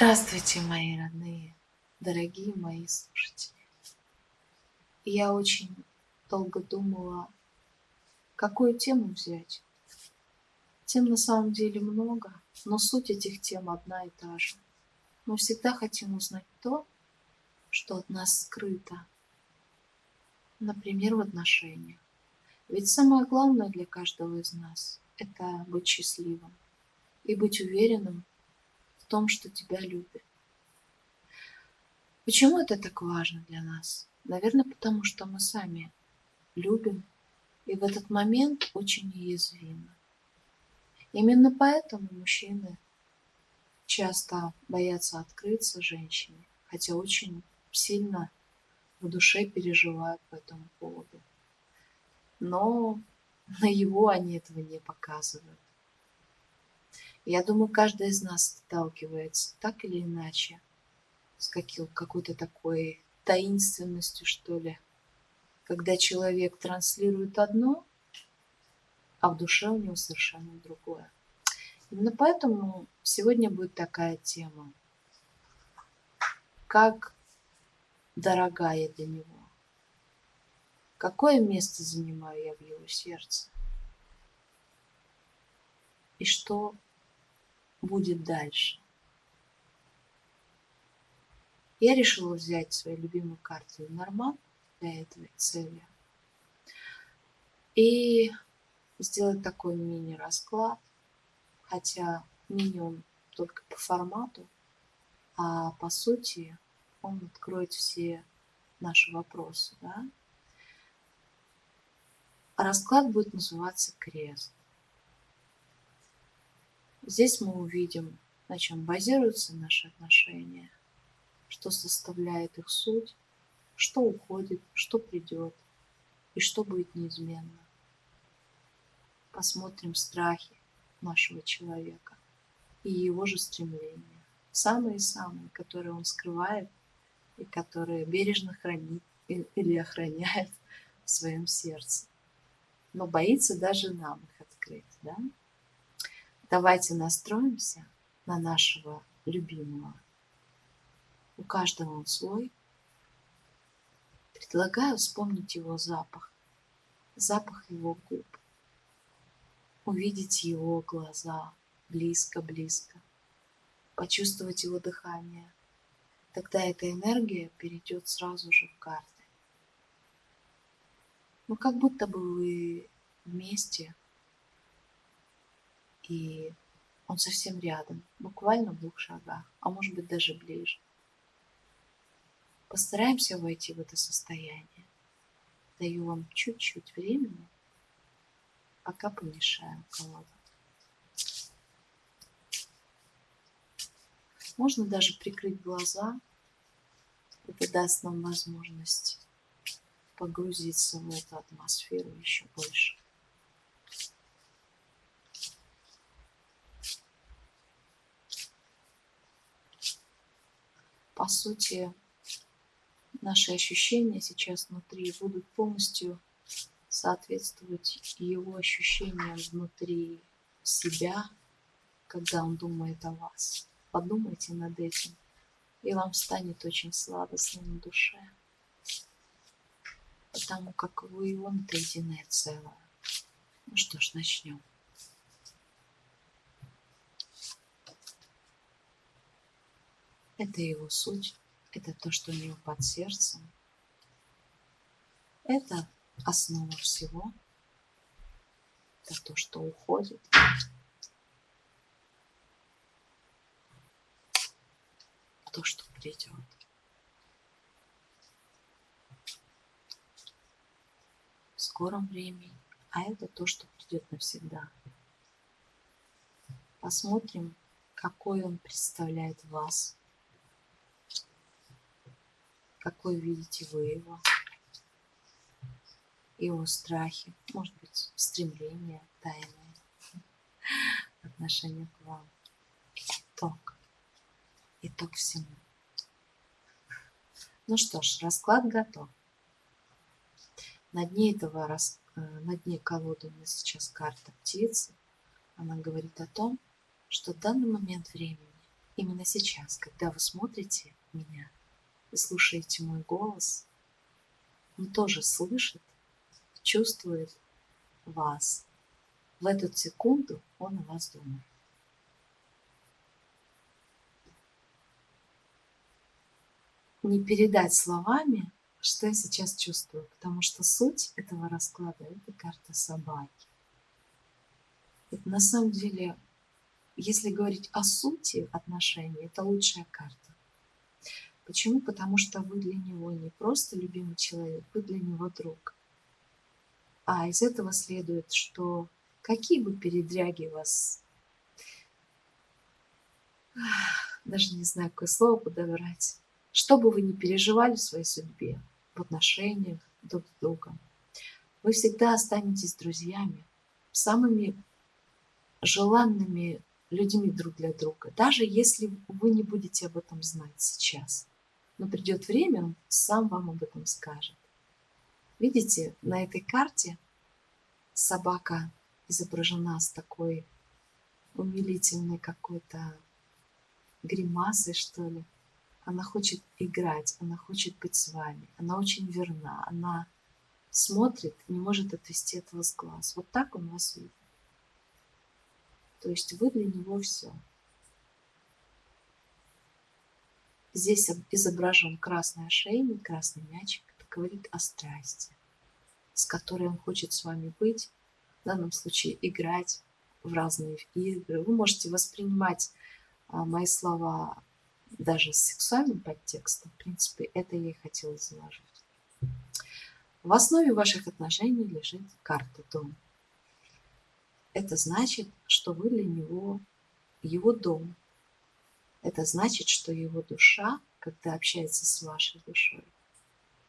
Здравствуйте, мои родные, дорогие мои слушатели. Я очень долго думала, какую тему взять. Тем на самом деле много, но суть этих тем одна и та же. Мы всегда хотим узнать то, что от нас скрыто. Например, в отношениях. Ведь самое главное для каждого из нас – это быть счастливым и быть уверенным том, что тебя любят. Почему это так важно для нас? Наверное, потому что мы сами любим и в этот момент очень уязвимы. Именно поэтому мужчины часто боятся открыться женщине, хотя очень сильно в душе переживают по этому поводу. Но на его они этого не показывают. Я думаю, каждый из нас сталкивается так или иначе с какой-то такой таинственностью, что ли, когда человек транслирует одно, а в душе у него совершенно другое. Именно поэтому сегодня будет такая тема. Как дорога я для него? Какое место занимаю я в его сердце? И что будет дальше? Я решила взять свою любимую карту Норман для этой цели и сделать такой мини-расклад, хотя мини он только по формату, а по сути он откроет все наши вопросы. Да? Расклад будет называться крест. Здесь мы увидим, на чем базируются наши отношения, что составляет их суть, что уходит, что придет и что будет неизменно. Посмотрим страхи нашего человека и его же стремления. Самые-самые, которые он скрывает и которые бережно хранит или охраняет в своем сердце. Но боится даже нам их открыть. Да? Давайте настроимся на нашего любимого. У каждого он свой. Предлагаю вспомнить его запах, запах его губ, увидеть его глаза близко-близко, почувствовать его дыхание, тогда эта энергия перейдет сразу же в карты. Ну, как будто бы вы вместе, и он совсем рядом, буквально в двух шагах, а может быть даже ближе. Постараемся войти в это состояние. Даю вам чуть-чуть времени, пока помешаем колоду. Можно даже прикрыть глаза это даст нам возможность погрузиться в эту атмосферу еще больше. По сути, наши ощущения сейчас внутри будут полностью соответствовать его ощущениям внутри себя, когда он думает о вас. Подумайте над этим и вам станет очень сладостно на душе, потому как вы и он это единое целое. Ну что ж, начнем. Это его суть, это то, что у него под сердцем. Это основа всего, это то, что уходит. то, что придет. В скором времени, а это то, что придет навсегда. Посмотрим, какой он представляет вас, какой видите вы его, его страхи, может быть, стремления тайные, отношение к вам. Итог итог всему. Ну что ж, расклад готов. На дне этого. Э, на дне колоды у нас сейчас карта птицы. Она говорит о том, что в данный момент времени именно сейчас, когда вы смотрите меня и слушаете мой голос, он тоже слышит, чувствует вас. В эту секунду он о вас думает. Не передать словами, что я сейчас чувствую, потому что суть этого расклада – это карта собаки. Это на самом деле, если говорить о сути отношений, это лучшая карта. Почему? Потому что вы для него не просто любимый человек, вы для него друг. А из этого следует, что какие бы передряги вас, даже не знаю, какое слово подобрать, что бы вы ни переживали в своей судьбе, в отношениях друг с другом, вы всегда останетесь друзьями, самыми желанными людьми друг для друга, даже если вы не будете об этом знать сейчас. Но придет время, он сам вам об этом скажет. Видите, на этой карте собака изображена с такой умилительной какой-то гримасой, что ли. Она хочет играть, она хочет быть с вами, она очень верна, она смотрит, не может отвести от вас глаз. Вот так он вас видит. То есть вы для него все. Здесь изображен красный ошейник, красный мячик. Это говорит о страсти, с которой он хочет с вами быть. В данном случае играть в разные игры. Вы можете воспринимать а, мои слова даже с сексуальным подтекстом. В принципе, это я и хотела заложить. В основе ваших отношений лежит карта дом. Это значит, что вы для него его дом, это значит, что его душа, когда общается с вашей душой,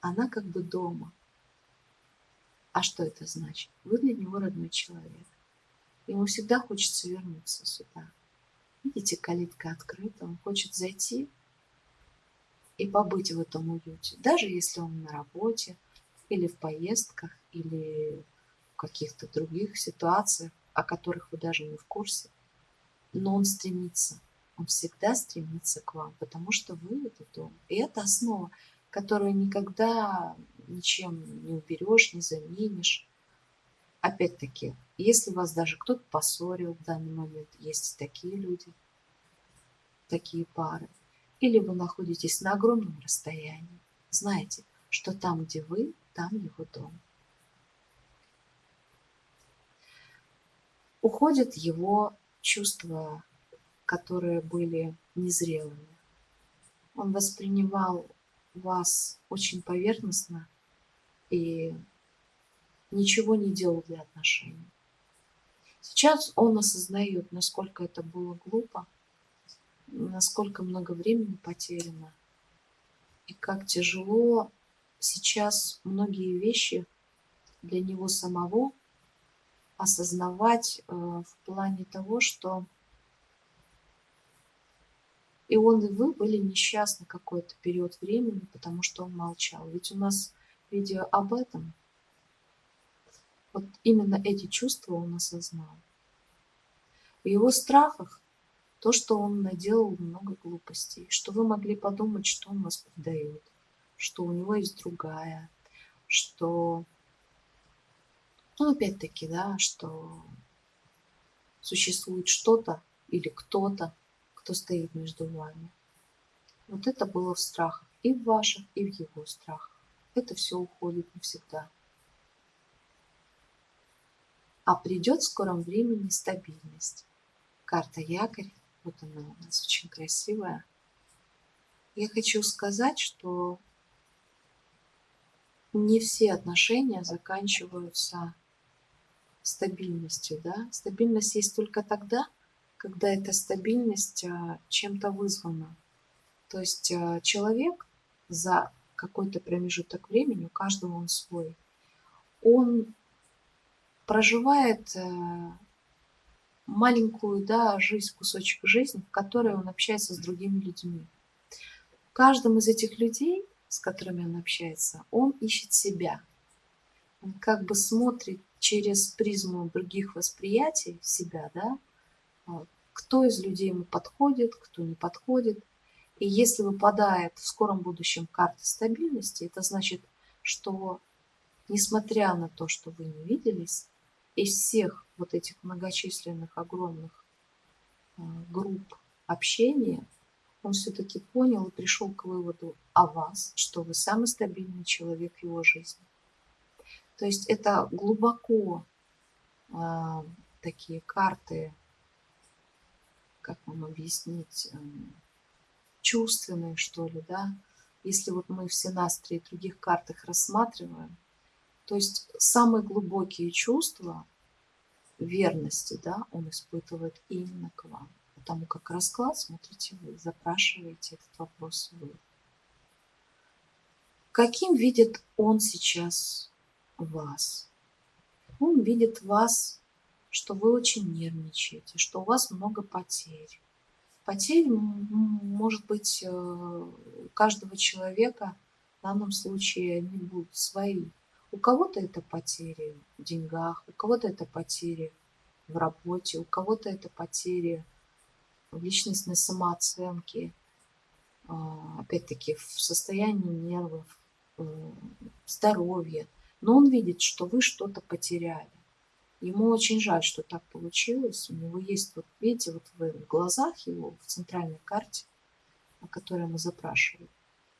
она как бы дома. А что это значит? Вы для него родной человек. Ему всегда хочется вернуться сюда. Видите, калитка открыта, он хочет зайти и побыть в этом уюте. Даже если он на работе, или в поездках, или в каких-то других ситуациях, о которых вы даже не в курсе. Но он стремится он всегда стремится к вам, потому что вы это дом. И это основа, которую никогда ничем не уберешь, не заменишь. Опять-таки, если вас даже кто-то поссорил в данный момент, есть такие люди, такие пары, или вы находитесь на огромном расстоянии, знаете, что там, где вы, там его дом. Уходит его чувство которые были незрелыми. Он воспринимал вас очень поверхностно и ничего не делал для отношений. Сейчас он осознает, насколько это было глупо, насколько много времени потеряно, и как тяжело сейчас многие вещи для него самого осознавать э, в плане того, что и он и вы были несчастны какой-то период времени, потому что он молчал. Ведь у нас видео об этом. Вот именно эти чувства он осознал. В его страхах то, что он наделал много глупостей, что вы могли подумать, что он вас предает, что у него есть другая, что, ну, опять-таки, да, что существует что-то или кто-то, кто стоит между вами. Вот это было в страхах, и в ваших, и в его страхах. Это все уходит навсегда. А придет в скором времени стабильность. Карта якорь, вот она у нас очень красивая. Я хочу сказать, что не все отношения заканчиваются стабильностью. Да? Стабильность есть только тогда, когда эта стабильность а, чем-то вызвана. То есть а, человек за какой-то промежуток времени, у каждого он свой, он проживает э, маленькую да, жизнь, кусочек жизни, в которой он общается с другими людьми. В каждом из этих людей, с которыми он общается, он ищет себя. Он как бы смотрит через призму других восприятий себя, да, кто из людей ему подходит, кто не подходит. И если выпадает в скором будущем карта стабильности, это значит, что несмотря на то, что вы не виделись, из всех вот этих многочисленных огромных а, групп общения, он все-таки понял и пришел к выводу о вас, что вы самый стабильный человек в его жизни. То есть это глубоко э, такие карты, как вам объяснить, э, чувственные, что ли, да. Если вот мы все Синастре и других картах рассматриваем, то есть самые глубокие чувства верности, да, он испытывает именно к вам. Потому как расклад смотрите вы, запрашиваете этот вопрос вы. Каким видит он сейчас вас? Он видит вас, что вы очень нервничаете, что у вас много потерь. Потерь может быть э, у каждого человека в данном случае они будут свои. У кого-то это потери в деньгах, у кого-то это потери в работе, у кого-то это потери в личностной самооценке, а, опять-таки в состоянии нервов, э, здоровья. Но он видит, что вы что-то потеряли. Ему очень жаль, что так получилось. У него есть, вот видите, вот в глазах его, в центральной карте, о которой мы запрашивали,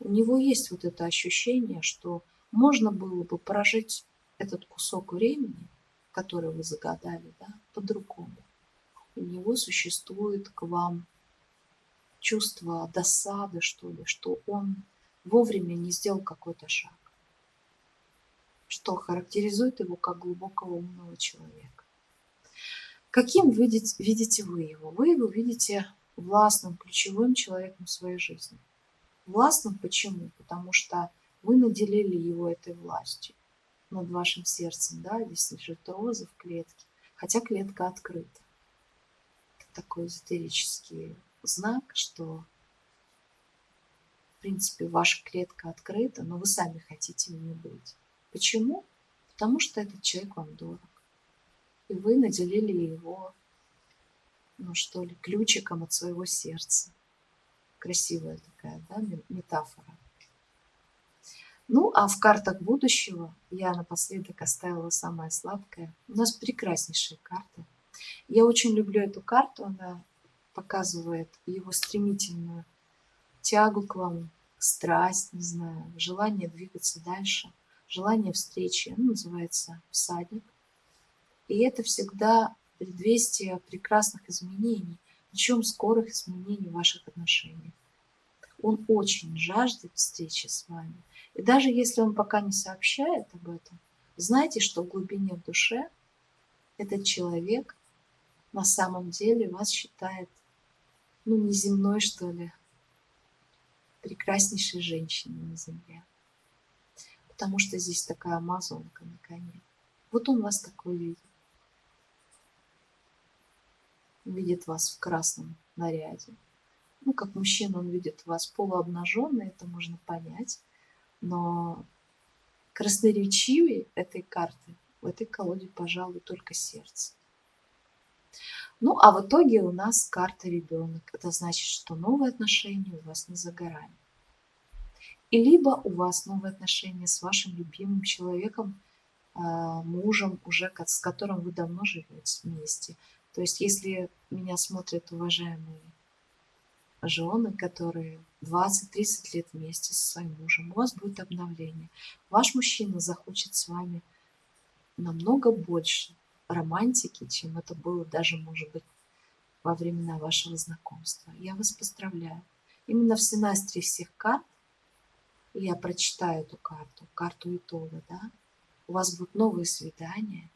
у него есть вот это ощущение, что можно было бы прожить этот кусок времени, который вы загадали, да, по-другому. У него существует к вам чувство досады, что ли, что он вовремя не сделал какой-то шаг, что характеризует его как глубокого умного человека. Каким видите, видите вы его? Вы его видите властным, ключевым человеком в своей жизни. Властным почему? Потому что вы наделили его этой властью над вашим сердцем, да, здесь лежит роза в клетке, хотя клетка открыта. Это такой эзотерический знак, что, в принципе, ваша клетка открыта, но вы сами хотите в ней быть. Почему? Потому что этот человек вам дорог. И вы наделили его, ну что ли, ключиком от своего сердца. Красивая такая, да, метафора. Ну, а в картах будущего я напоследок оставила самое сладкое. У нас прекраснейшие карты. Я очень люблю эту карту. Она показывает его стремительную тягу к вам, страсть, не знаю, желание двигаться дальше, желание встречи. Она называется «Всадник». И это всегда предвестие прекрасных изменений, причем скорых изменений в ваших отношениях. Он очень жаждет встречи с вами. И даже если он пока не сообщает об этом, знайте, что в глубине в душе этот человек на самом деле вас считает, ну, неземной, что ли, прекраснейшей женщиной на земле. Потому что здесь такая амазонка на коне. Вот он вас такой видит. Видит вас в красном наряде. Ну, как мужчина, он видит вас полуобнаженной, это можно понять. Но красноречивее этой карты в этой колоде, пожалуй, только сердце. Ну, а в итоге у нас карта ребенок. Это значит, что новые отношения у вас не за горами. И либо у вас новые отношения с вашим любимым человеком, а, мужем, уже с которым вы давно живете вместе. То есть, если меня смотрят уважаемые жены, которые 20-30 лет вместе со своим мужем, у вас будет обновление. Ваш мужчина захочет с вами намного больше романтики, чем это было даже, может быть, во времена вашего знакомства. Я вас поздравляю. Именно в синастре всех карт, я прочитаю эту карту, карту итога, да, у вас будут новые свидания,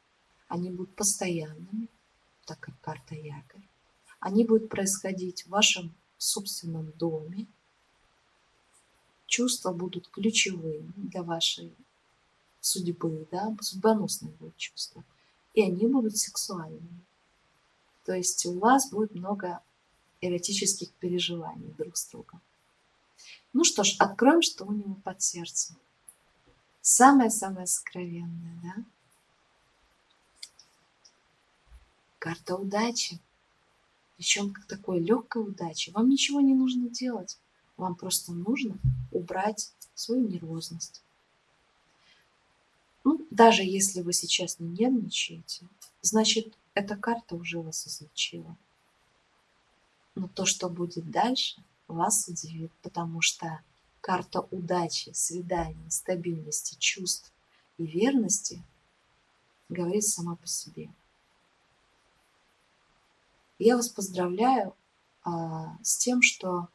они будут постоянными, так как карта якорь. Они будут происходить в вашем собственном доме. Чувства будут ключевыми для вашей судьбы, да, судьбоносные будут чувства. И они будут сексуальными. То есть у вас будет много эротических переживаний друг с другом. Ну что ж, откроем, что у него под сердцем. Самое-самое сокровенное, да? Карта удачи. причем к такой легкой удаче. Вам ничего не нужно делать, вам просто нужно убрать свою нервозность. Ну, даже если вы сейчас не нервничаете, значит, эта карта уже вас изучила. Но то, что будет дальше, вас удивит, потому что карта удачи, свидания, стабильности, чувств и верности говорит сама по себе. Я вас поздравляю а, с тем, что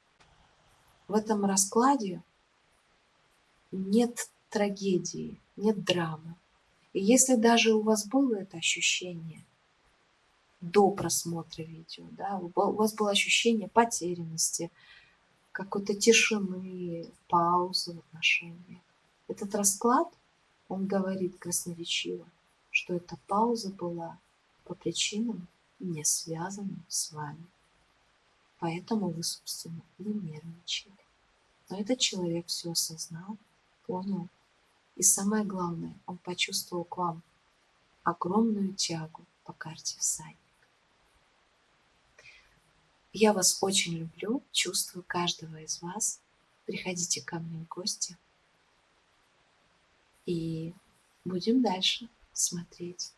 в этом раскладе нет трагедии, нет драмы. И если даже у вас было это ощущение до просмотра видео, да, у вас было ощущение потерянности, какой-то тишины, паузы в отношениях. Этот расклад, он говорит красноречиво, что эта пауза была по причинам, не связанным с вами. Поэтому вы, собственно, и нервничали. Но этот человек все осознал, понял. И самое главное, он почувствовал к вам огромную тягу по карте всадник. Я вас очень люблю, чувствую каждого из вас. Приходите ко мне в гости. И будем дальше смотреть.